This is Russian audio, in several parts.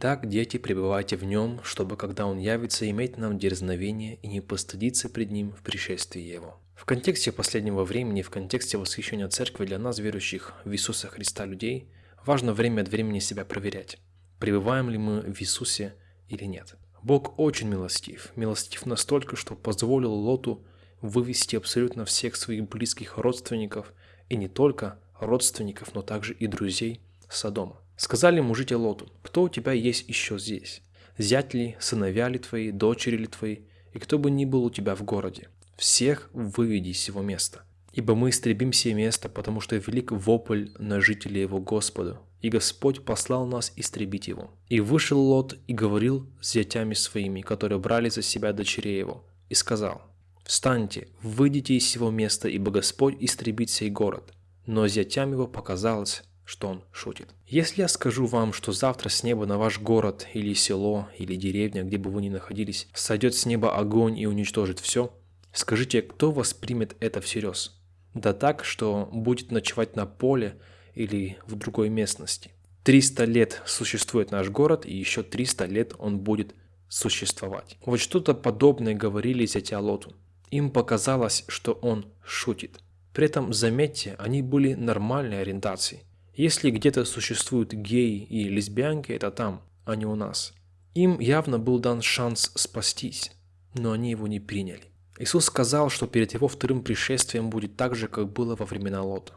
Так, дети, пребывайте в нем, чтобы, когда он явится, иметь нам дерзновение и не постыдиться пред ним в пришествии его. В контексте последнего времени, в контексте восхищения церкви для нас, верующих в Иисуса Христа людей, важно время от времени себя проверять, пребываем ли мы в Иисусе или нет. Бог очень милостив, милостив настолько, что позволил Лоту вывести абсолютно всех своих близких родственников, и не только родственников, но также и друзей Содома. Сказали мужите Лоту, кто у тебя есть еще здесь? Зять ли, сыновья ли твои, дочери ли твои, и кто бы ни был у тебя в городе? Всех выведи из его места. Ибо мы истребим все место, потому что велик вопль на жителей его Господу, и Господь послал нас истребить его. И вышел Лот и говорил с зятями своими, которые брали за себя дочерей его, и сказал, «Встаньте, выйдите из сего места, ибо Господь истребит сей город». Но зятям его показалось, что он шутит. Если я скажу вам, что завтра с неба на ваш город или село или деревня, где бы вы ни находились, сойдет с неба огонь и уничтожит все, скажите, кто воспримет это всерьез? Да так, что будет ночевать на поле или в другой местности. 300 лет существует наш город, и еще 300 лет он будет существовать. Вот что-то подобное говорили зятя Лоту. Им показалось, что он шутит. При этом, заметьте, они были нормальной ориентацией. Если где-то существуют геи и лесбиянки, это там, а не у нас. Им явно был дан шанс спастись, но они его не приняли. Иисус сказал, что перед его вторым пришествием будет так же, как было во времена Лота.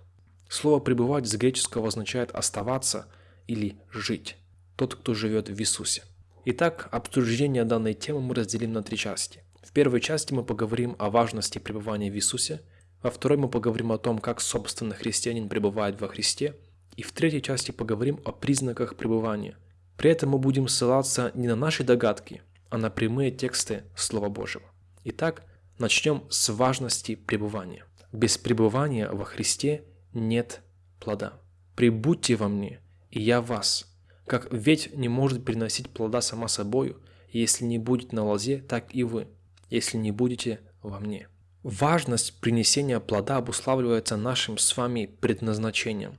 Слово «пребывать» с греческого означает «оставаться» или «жить». Тот, кто живет в Иисусе. Итак, обсуждение данной темы мы разделим на три части. В первой части мы поговорим о важности пребывания в Иисусе, во второй мы поговорим о том, как собственно христианин пребывает во Христе, и в третьей части поговорим о признаках пребывания. При этом мы будем ссылаться не на наши догадки, а на прямые тексты Слова Божьего. Итак, Начнем с важности пребывания. Без пребывания во Христе нет плода. «Прибудьте во мне, и я вас». Как ветвь не может приносить плода сама собою, если не будет на лозе, так и вы, если не будете во мне. Важность принесения плода обуславливается нашим с вами предназначением.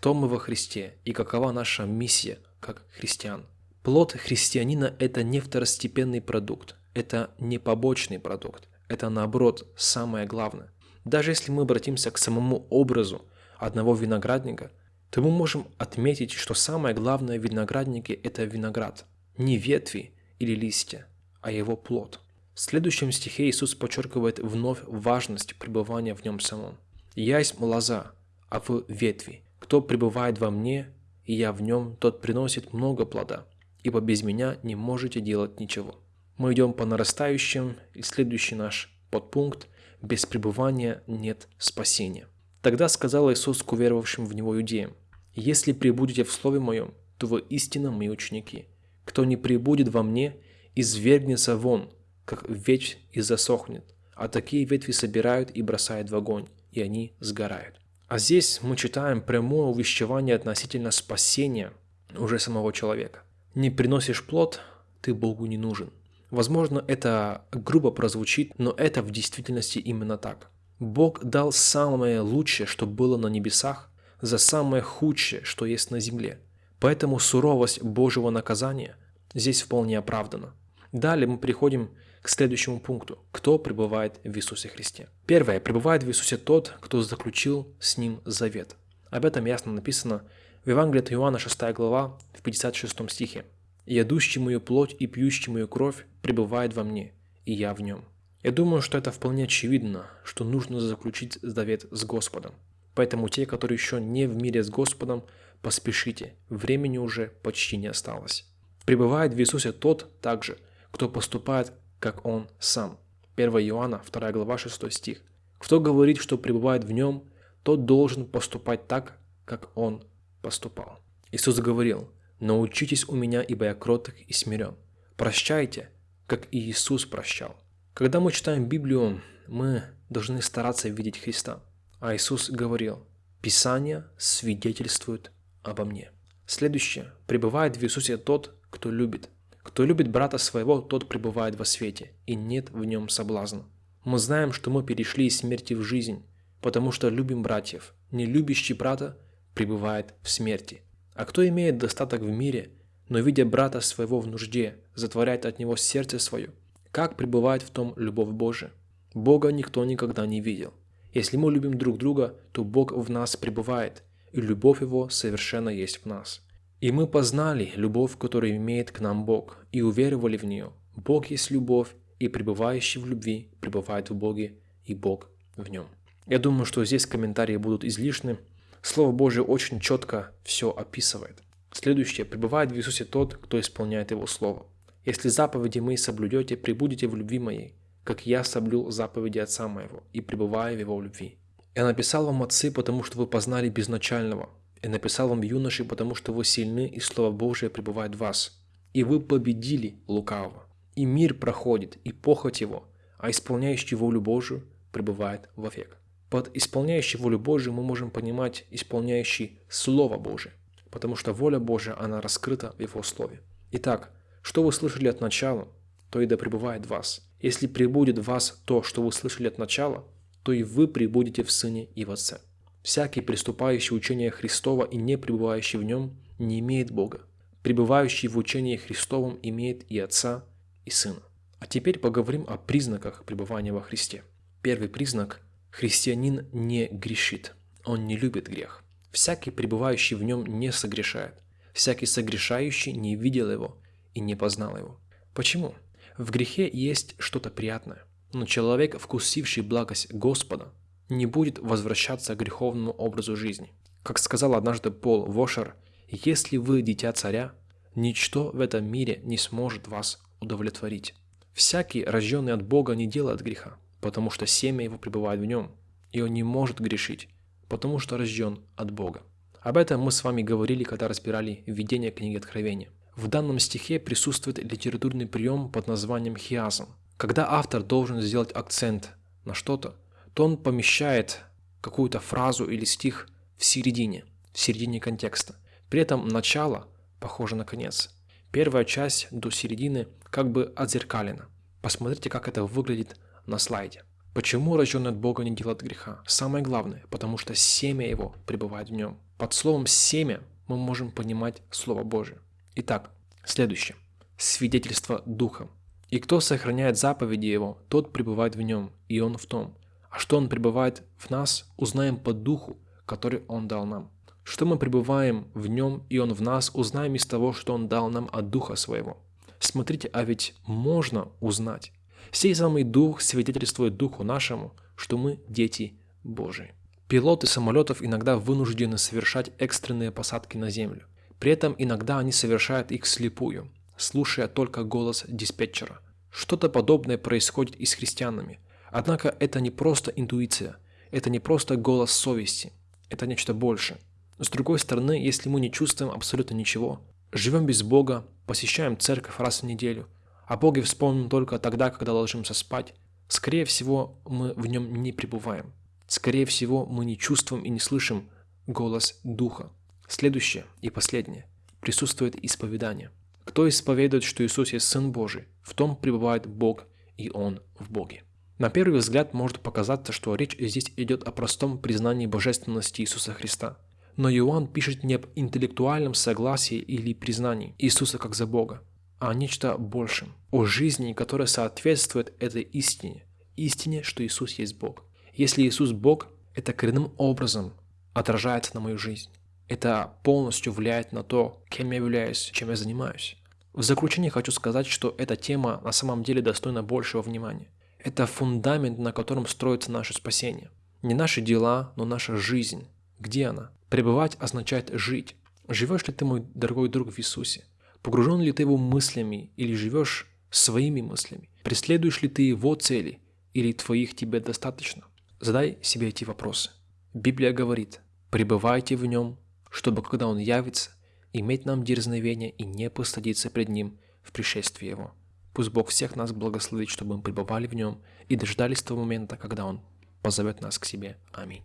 Кто мы во Христе и какова наша миссия как христиан. Плод христианина – это не второстепенный продукт, это не побочный продукт, это наоборот самое главное. Даже если мы обратимся к самому образу одного виноградника, то мы можем отметить, что самое главное в винограднике – это виноград. Не ветви или листья, а его плод. В следующем стихе Иисус подчеркивает вновь важность пребывания в нем самом. «Я есть лоза, а вы ветви. Кто пребывает во мне, и я в нем, тот приносит много плода, ибо без меня не можете делать ничего». Мы идем по нарастающим, и следующий наш подпункт – без пребывания нет спасения. Тогда сказал Иисус к уверовавшим в Него иудеям, «Если пребудете в Слове Моем, то вы истинно мои ученики. Кто не пребудет во мне, извергнется вон, как ветвь и засохнет, а такие ветви собирают и бросают в огонь, и они сгорают». А здесь мы читаем прямое увещевание относительно спасения уже самого человека. Не приносишь плод, ты Богу не нужен. Возможно, это грубо прозвучит, но это в действительности именно так. Бог дал самое лучшее, что было на небесах, за самое худшее, что есть на земле. Поэтому суровость Божьего наказания здесь вполне оправдана. Далее мы приходим к следующему пункту. Кто пребывает в Иисусе Христе? Первое. Пребывает в Иисусе тот, кто заключил с Ним завет. Об этом ясно написано в Евангелии от Иоанна 6 глава в 56 стихе. «Ядущий мою плоть и пьющий мою кровь пребывает во мне, и я в нем». Я думаю, что это вполне очевидно, что нужно заключить завет с Господом. Поэтому те, которые еще не в мире с Господом, поспешите, времени уже почти не осталось. Пребывает в Иисусе тот также, кто поступает, как Он сам. 1 Иоанна, 2 глава, 6 стих. Кто говорит, что пребывает в Нем, тот должен поступать так, как Он поступал. Иисус говорил, Научитесь у меня, ибо я кроток и смирен. Прощайте, как и Иисус прощал. Когда мы читаем Библию, мы должны стараться видеть Христа. А Иисус говорил, Писание свидетельствует обо мне. Следующее. Пребывает в Иисусе тот, кто любит. Кто любит брата своего, тот пребывает во свете, и нет в нем соблазна. Мы знаем, что мы перешли из смерти в жизнь, потому что любим братьев. Не любящий брата пребывает в смерти. А кто имеет достаток в мире, но видя брата своего в нужде, затворяет от него сердце свое. Как пребывает в том любовь Божия? Бога никто никогда не видел. Если мы любим друг друга, то Бог в нас пребывает, и любовь Его совершенно есть в нас. И мы познали любовь, которую имеет к нам Бог, и уверовали в нее. Бог есть любовь, и пребывающий в любви пребывает в Боге, и Бог в нем. Я думаю, что здесь комментарии будут излишны. Слово Божие очень четко все описывает. Следующее. Пребывает в Иисусе тот, кто исполняет Его Слово. Если заповеди мои соблюдете, пребудете в любви моей, как я соблюл заповеди Отца моего и пребываю в Его любви. Я написал вам, отцы, потому что вы познали безначального. И написал вам, юноши, потому что вы сильны, и Слово Божие пребывает в вас. И вы победили лукавого. И мир проходит, и похоть его, а исполняющий волю Божию пребывает вовек. Под исполняющий волю Божию мы можем понимать исполняющий Слово Божие, потому что воля Божия, она раскрыта в Его Слове. Итак, что вы слышали от начала, то и да пребывает в вас. Если пребудет в вас то, что вы слышали от начала, то и вы пребудете в Сыне и в Отце. Всякий, приступающий учение Христова и не пребывающий в нем, не имеет Бога. Пребывающий в учении Христовом имеет и Отца, и Сына. А теперь поговорим о признаках пребывания во Христе. Первый признак – христианин не грешит, он не любит грех. Всякий, пребывающий в нем, не согрешает. Всякий согрешающий не видел его и не познал его. Почему? В грехе есть что-то приятное, но человек, вкусивший благость Господа, не будет возвращаться к греховному образу жизни. Как сказал однажды Пол Вошер, если вы дитя царя, ничто в этом мире не сможет вас удовлетворить. Всякий, рожденный от Бога, не делает греха, потому что семя его пребывает в нем, и он не может грешить, потому что рожден от Бога. Об этом мы с вами говорили, когда разбирали введение книги Откровения. В данном стихе присутствует литературный прием под названием хиазм. Когда автор должен сделать акцент на что-то, то он помещает какую-то фразу или стих в середине, в середине контекста. При этом начало похоже на конец. Первая часть до середины как бы отзеркалена. Посмотрите, как это выглядит на слайде. Почему рожденный от Бога не делает греха? Самое главное, потому что семя его пребывает в нем. Под словом «семя» мы можем понимать Слово Божие. Итак, следующее. Свидетельство Духа. «И кто сохраняет заповеди Его, тот пребывает в нем, и он в том. А что он пребывает в нас, узнаем по Духу, который Он дал нам. Что мы пребываем в Нем, и Он в нас, узнаем из того, что Он дал нам от Духа Своего. Смотрите, а ведь можно узнать. Сей самый Дух свидетельствует Духу нашему, что мы дети Божии. Пилоты самолетов иногда вынуждены совершать экстренные посадки на Землю. При этом иногда они совершают их слепую, слушая только голос диспетчера. Что-то подобное происходит и с христианами – Однако это не просто интуиция, это не просто голос совести, это нечто больше. С другой стороны, если мы не чувствуем абсолютно ничего, живем без Бога, посещаем церковь раз в неделю, а Боге вспомним только тогда, когда ложимся спать, скорее всего, мы в нем не пребываем. Скорее всего, мы не чувствуем и не слышим голос Духа. Следующее и последнее. Присутствует исповедание. Кто исповедует, что Иисус есть Сын Божий, в том пребывает Бог, и Он в Боге. На первый взгляд может показаться, что речь здесь идет о простом признании божественности Иисуса Христа. Но Иоанн пишет не об интеллектуальном согласии или признании Иисуса как за Бога, а о нечто большем, о жизни, которая соответствует этой истине, истине, что Иисус есть Бог. Если Иисус Бог, это коренным образом отражается на мою жизнь. Это полностью влияет на то, кем я являюсь, чем я занимаюсь. В заключение хочу сказать, что эта тема на самом деле достойна большего внимания. Это фундамент, на котором строится наше спасение. Не наши дела, но наша жизнь. Где она? Пребывать означает жить. Живешь ли ты, мой дорогой друг, в Иисусе? Погружен ли ты его мыслями или живешь своими мыслями? Преследуешь ли ты его цели или твоих тебе достаточно? Задай себе эти вопросы. Библия говорит, пребывайте в нем, чтобы когда он явится, иметь нам дерзновение и не постыдиться пред ним в пришествии его. Пусть Бог всех нас благословит, чтобы мы пребывали в Нем и дождались того момента, когда Он позовет нас к себе. Аминь.